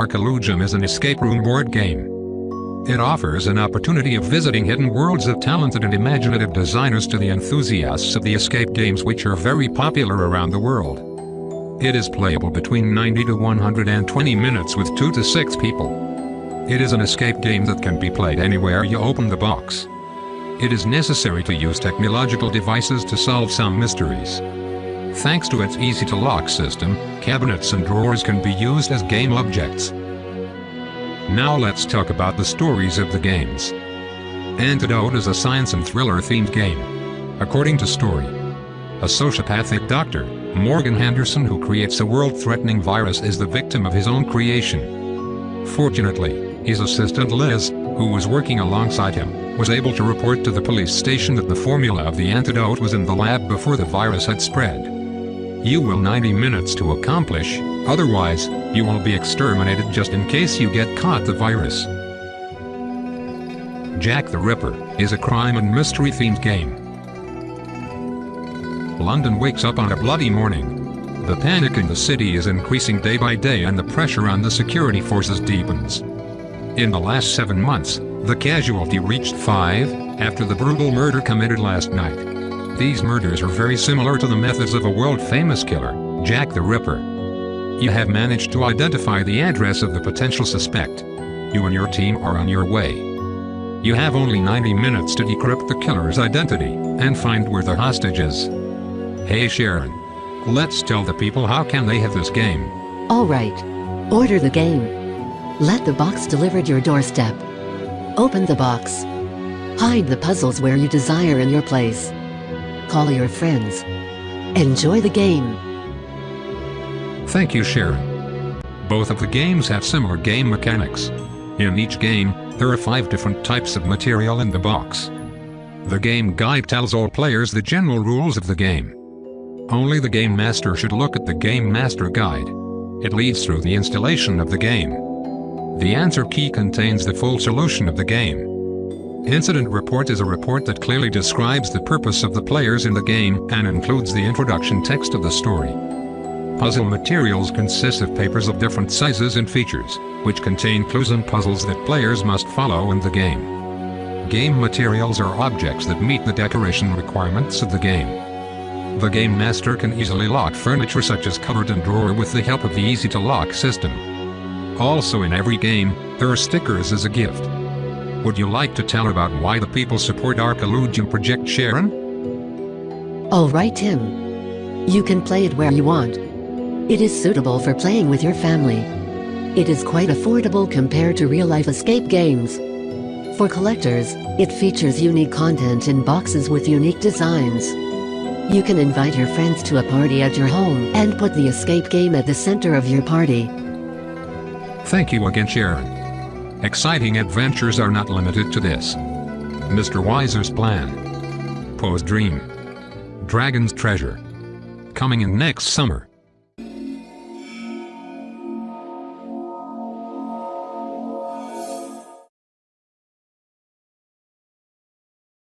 Arkeologium is an escape room board game. It offers an opportunity of visiting hidden worlds of talented and imaginative designers to the enthusiasts of the escape games which are very popular around the world. It is playable between 90 to 120 minutes with 2 to 6 people. It is an escape game that can be played anywhere you open the box. It is necessary to use technological devices to solve some mysteries. Thanks to its easy-to-lock system, cabinets and drawers can be used as game objects. Now let's talk about the stories of the games. Antidote is a science and thriller-themed game. According to story, a sociopathic doctor, Morgan Henderson who creates a world-threatening virus is the victim of his own creation. Fortunately, his assistant Liz, who was working alongside him, was able to report to the police station that the formula of the antidote was in the lab before the virus had spread. You will 90 minutes to accomplish, otherwise, you will be exterminated just in case you get caught the virus. Jack the Ripper is a crime and mystery themed game. London wakes up on a bloody morning. The panic in the city is increasing day by day and the pressure on the security forces deepens. In the last seven months, the casualty reached five, after the brutal murder committed last night. These murders are very similar to the methods of a world-famous killer, Jack the Ripper. You have managed to identify the address of the potential suspect. You and your team are on your way. You have only 90 minutes to decrypt the killer's identity and find where the hostage is. Hey Sharon. Let's tell the people how can they have this game. Alright. Order the game. Let the box delivered your doorstep. Open the box. Hide the puzzles where you desire in your place. Call your friends. Enjoy the game. Thank you Sharon. Both of the games have similar game mechanics. In each game, there are five different types of material in the box. The game guide tells all players the general rules of the game. Only the Game Master should look at the Game Master Guide. It leads through the installation of the game. The answer key contains the full solution of the game. Incident report is a report that clearly describes the purpose of the players in the game and includes the introduction text of the story. Puzzle materials consist of papers of different sizes and features, which contain clues and puzzles that players must follow in the game. Game materials are objects that meet the decoration requirements of the game. The Game Master can easily lock furniture such as cupboard and drawer with the help of the easy-to-lock system. Also in every game, there are stickers as a gift. Would you like to tell about why the people support our Arkeologium Project Sharon? Alright Tim. You can play it where you want. It is suitable for playing with your family. It is quite affordable compared to real-life escape games. For collectors, it features unique content in boxes with unique designs. You can invite your friends to a party at your home and put the escape game at the center of your party. Thank you again Sharon. Exciting adventures are not limited to this. Mr. Weiser's Plan. Poe's Dream. Dragon's Treasure. Coming in next summer.